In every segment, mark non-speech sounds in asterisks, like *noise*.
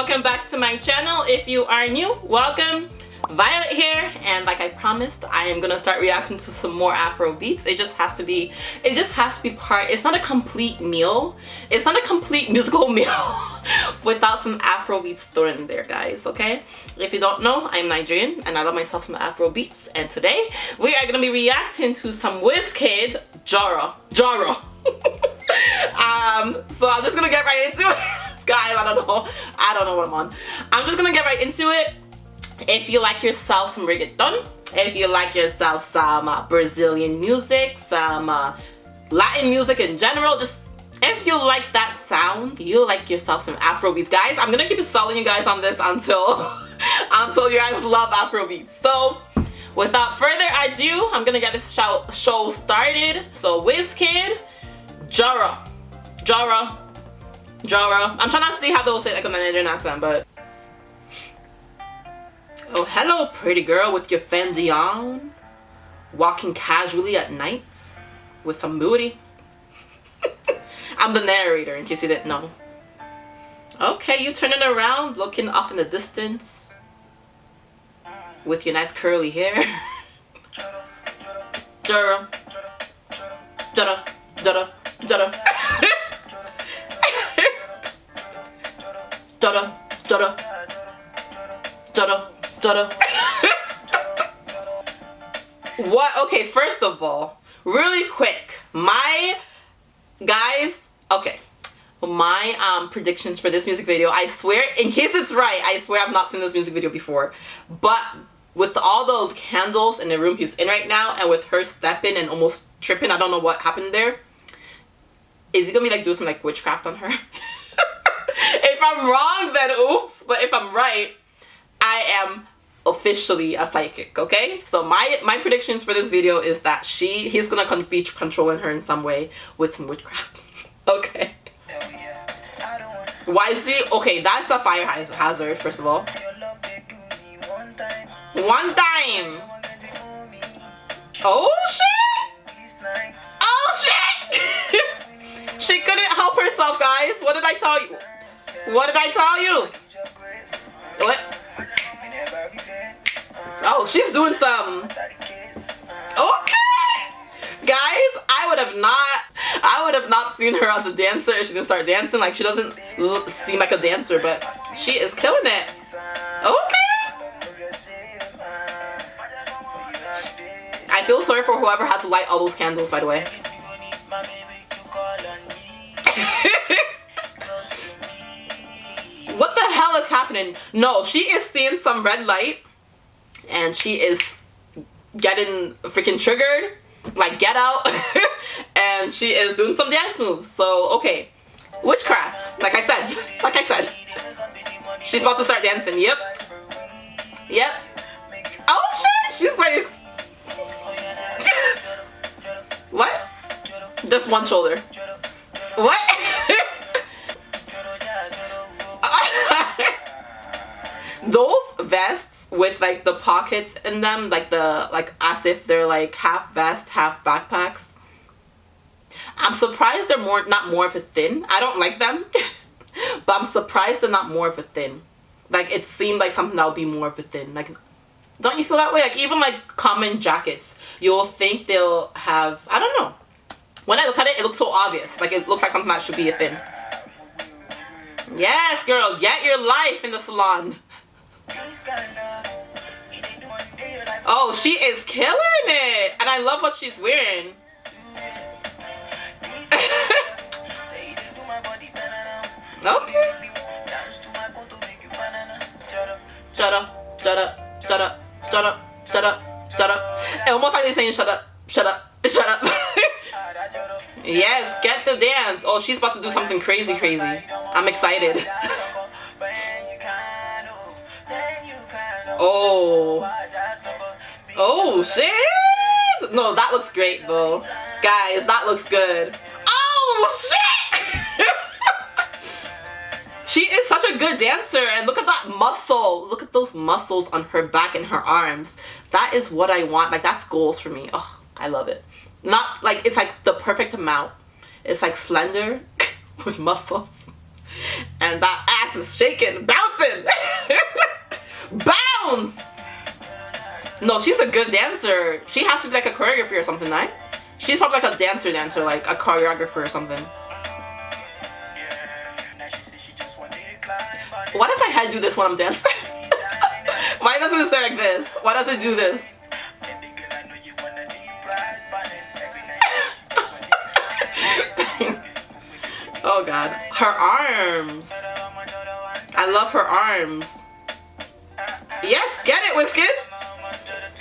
welcome back to my channel. If you are new welcome. Violet here and like I promised I am gonna start reacting to some more Afro beats. It just has to be it just has to be part it's not a complete meal. It's not a complete *laughs* musical meal without some Afro beats thrown in there guys okay? If you don't know I'm Nigerian and I love myself some Afro beats. And today we are gonna be reacting to some Wizkid Jara Jara *laughs* um so I'm just gonna get right into it guys I don't know. I don't know what I'm on. I'm just gonna get right into it. If you like yourself some reggaeton. If you like yourself some uh, Brazilian music some uh, Latin music in general just if you like that sound you like yourself some Afro beats guys I'm gonna keep selling you guys on this until *laughs* until you guys love Afro beats so without further ado I'm gonna get this show, show started. So Wizkid Jara Jara Jara. I'm trying to see how they'll say like a Nigerian accent, but. Oh, hello, pretty girl with your Fendi on. Walking casually at night with some booty. *laughs* I'm the narrator in case you didn't know. Okay, you turning around, looking off in the distance with your nice curly hair. Jara. Jara. Jara. Jara. What? Okay first of all really quick my guys okay. My um predictions for this music video i swear in case it's right i swear i've not seen this music video before. But with all the candles in the room he's in right now and with her stepping and almost tripping i don't know what happened there. Is he gonna be like doing some like witchcraft on her *laughs* I'm wrong, then oops. But if I'm right, I am officially a psychic okay? So my my predictions for this video is that she he's gonna con be controlling her in some way with some witchcraft. *laughs* Okay. Why is he okay that's a fire hazard first of all. One time. Oh shit! Oh shit! *laughs* She couldn't help herself guys. What did i tell you what did I tell you? What? Oh, she's doing some. Okay. Guys, I would have not I would have not seen her as a dancer if she didn't start dancing. Like she doesn't seem like a dancer, but she is killing it. Okay. I feel sorry for whoever had to light all those candles, by the way. Hell is happening? No, she is seeing some red light and she is getting freaking triggered. Like, get out. *laughs* and she is doing some dance moves. So, okay. Witchcraft. Like I said. Like I said. She's about to start dancing. Yep. Yep. Oh, shit. She's like... *laughs* what? Just one shoulder. What? *laughs* those vests with like the pockets in them like the like as if they're like half vest half backpacks. I'm surprised they're more not more of a thin. I don't like them *laughs* but i'm surprised they're not more of a thin. Like it seemed like something that would be more of a thin. Like don't you feel that way? Like even like common jackets you'll think they'll have i don't know. When i look at it it looks so obvious. Like it looks like something that should be a thin. Yes girl get your life in the salon Oh, she is killing it. And I love what she's wearing. *laughs* okay. Shut up, shut up, shut up, shut up, shut up, shut up. Almost like they're saying shut up, shut up, *laughs* shut up. *laughs* yes, get the dance. Oh, she's about to do something crazy, crazy. I'm excited. Oh. Oh, shit. No, that looks great, though. Guys, that looks good. Oh, shit. *laughs* she is such a good dancer. And look at that muscle. Look at those muscles on her back and her arms. That is what I want. Like, that's goals for me. Oh, I love it. Not, like, it's like the perfect amount. It's like slender *laughs* with muscles. And that ass is shaking, bouncing. *laughs* Bounce! No, she's a good dancer. She has to be like a choreographer or something, right? She's probably like a dancer dancer, like a choreographer or something. Why does my head do this when I'm dancing? *laughs* Why doesn't it stay like this? Why does it do this? *laughs* oh god. Her arms. I love her arms. Yes, get it, Wizkid.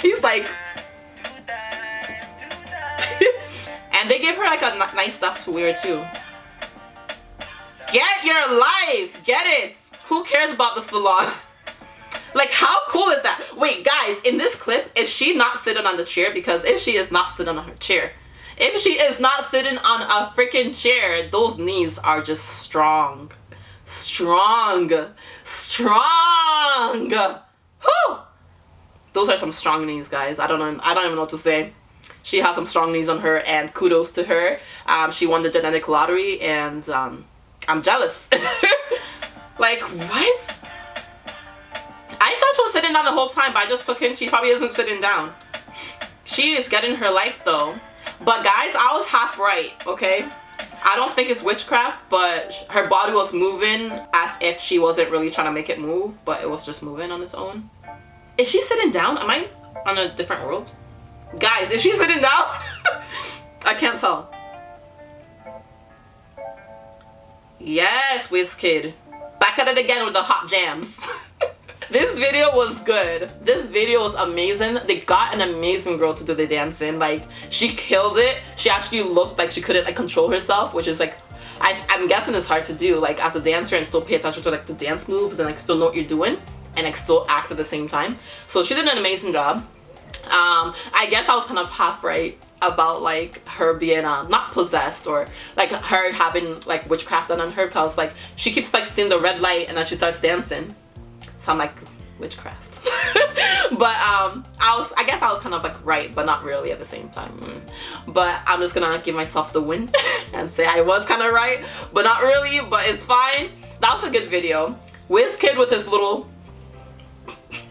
He's like... *laughs* and they give her like a nice stuff to wear too. Get your life! Get it! Who cares about the salon? *laughs* like how cool is that? Wait guys, in this clip, is she not sitting on the chair? Because if she is not sitting on her chair, if she is not sitting on a freaking chair, those knees are just strong. Strong. Strong. Whew. Those are some strong knees, guys. I don't know. I don't even know what to say. She has some strong knees on her and kudos to her. Um, she won the genetic lottery and um, I'm jealous. *laughs* like, what? I thought she was sitting down the whole time, but I just took in. She probably isn't sitting down. She is getting her life, though. But guys, I was half right, okay? I don't think it's witchcraft, but her body was moving as if she wasn't really trying to make it move, but it was just moving on its own. Is she sitting down? Am I on a different world? Guys, is she sitting down? *laughs* I can't tell. Yes, Wizkid. Back at it again with the hot jams. *laughs* this video was good. This video was amazing. They got an amazing girl to do the dancing. Like, she killed it. She actually looked like she couldn't like control herself, which is like, I, I'm guessing it's hard to do, like, as a dancer and still pay attention to like the dance moves and like still know what you're doing and like still act at the same time. So she did an amazing job. Um, I guess I was kind of half right about like her being um not possessed or like her having like witchcraft done on her because like she keeps like seeing the red light and then she starts dancing so i'm like witchcraft *laughs* but um i was i guess i was kind of like right but not really at the same time mm. but i'm just gonna give myself the win *laughs* and say i was kind of right but not really but it's fine that was a good video Wizkid with his little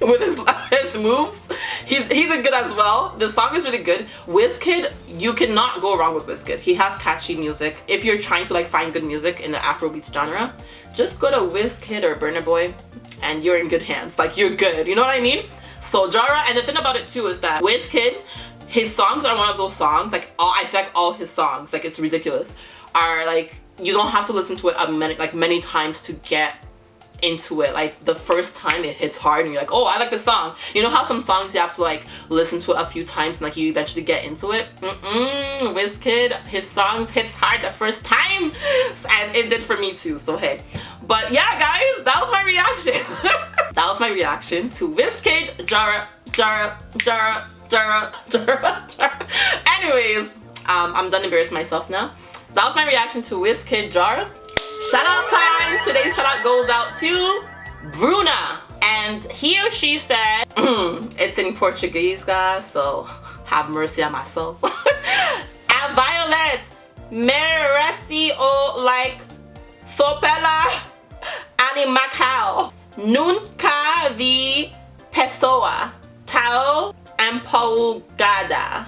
*laughs* with his, his moves. He's, he's a good as well. The song is really good. Wizkid, you cannot go wrong with Wizkid. He has catchy music. If you're trying to like find good music in the Afrobeats genre, just go to Wizkid or Burna Boy and you're in good hands. Like you're good, you know what I mean? So Jara, and the thing about it too is that Wizkid, his songs are one of those songs, like all, I feel like all his songs, like it's ridiculous, are like, you don't have to listen to it a many, like many times to get into it like the first time it hits hard and you're like oh I like this song. You know how some songs you have to like listen to it a few times and like you eventually get into it? Mm-mm. Wizkid his songs hits hard the first time. *laughs* And it did for me too so hey. But yeah guys that was my reaction. *laughs* That was my reaction to Wizkid Jara Jara Jara Jara *laughs* Jara Jara. Anyways um, I'm done embarrassing myself now. That was my reaction to Wizkid Jara. Shout out time! Today's shout out goes out to Bruna. And he or she said, hmm, it's in Portuguese guys, so have mercy on my soul. A Violet, merece o like sopela animacal. Nunca vi pessoa tal empolgada.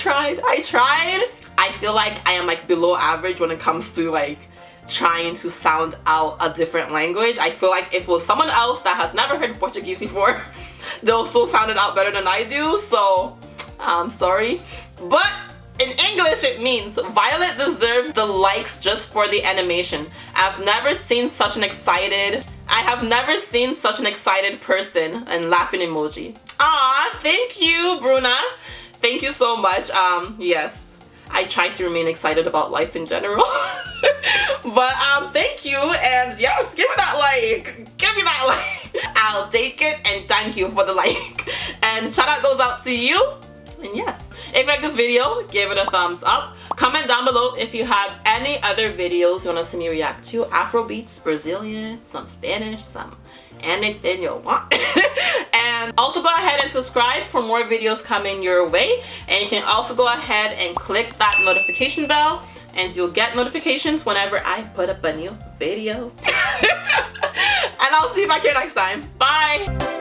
Tried. I tried. I feel like I am like below average when it comes to like trying to sound out a different language. I feel like if it was someone else that has never heard Portuguese before, *laughs* they'll still sound it out better than I do. So I'm sorry. But in English it means Violet deserves the likes just for the animation. I've never seen such an excited I have never seen such an excited person and laughing emoji. Ah, thank you, Bruna thank you so much. Um yes. I try to remain excited about life in general. *laughs* But um thank you and yes give me that like. Give me that like. *laughs* I'll take it and thank you for the like. *laughs* And shout out goes out to you. And yes. If you like this video give it a thumbs up. Comment down below if you have any other videos you want to see me react to. Afro beats brazilian some spanish some anything you want and also go ahead and subscribe for more videos coming your way. And you can also go ahead and click that notification bell and you'll get notifications whenever I put up a new video. *laughs* And I'll see you back here next time. Bye